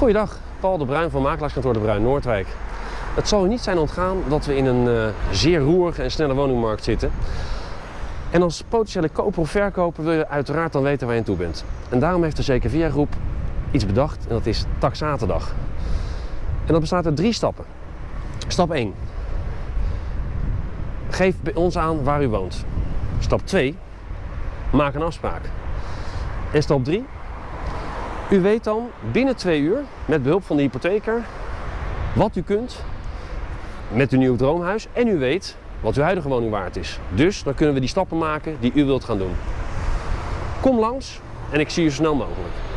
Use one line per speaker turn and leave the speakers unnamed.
Goeiedag, Paul de Bruin van Makelaarskantoor de Bruin Noordwijk. Het zal u niet zijn ontgaan dat we in een uh, zeer roerige en snelle woningmarkt zitten. En als potentiële koper of verkoper wil je uiteraard dan weten waar je aan toe bent. En daarom heeft de CKVA groep iets bedacht en dat is Taxatendag. En dat bestaat uit drie stappen. Stap 1. Geef bij ons aan waar u woont. Stap 2. Maak een afspraak. En stap 3. U weet dan binnen twee uur, met behulp van de hypotheker, wat u kunt met uw nieuw droomhuis. En u weet wat uw huidige woning waard is. Dus dan kunnen we die stappen maken die u wilt gaan doen. Kom langs en ik zie u zo snel mogelijk.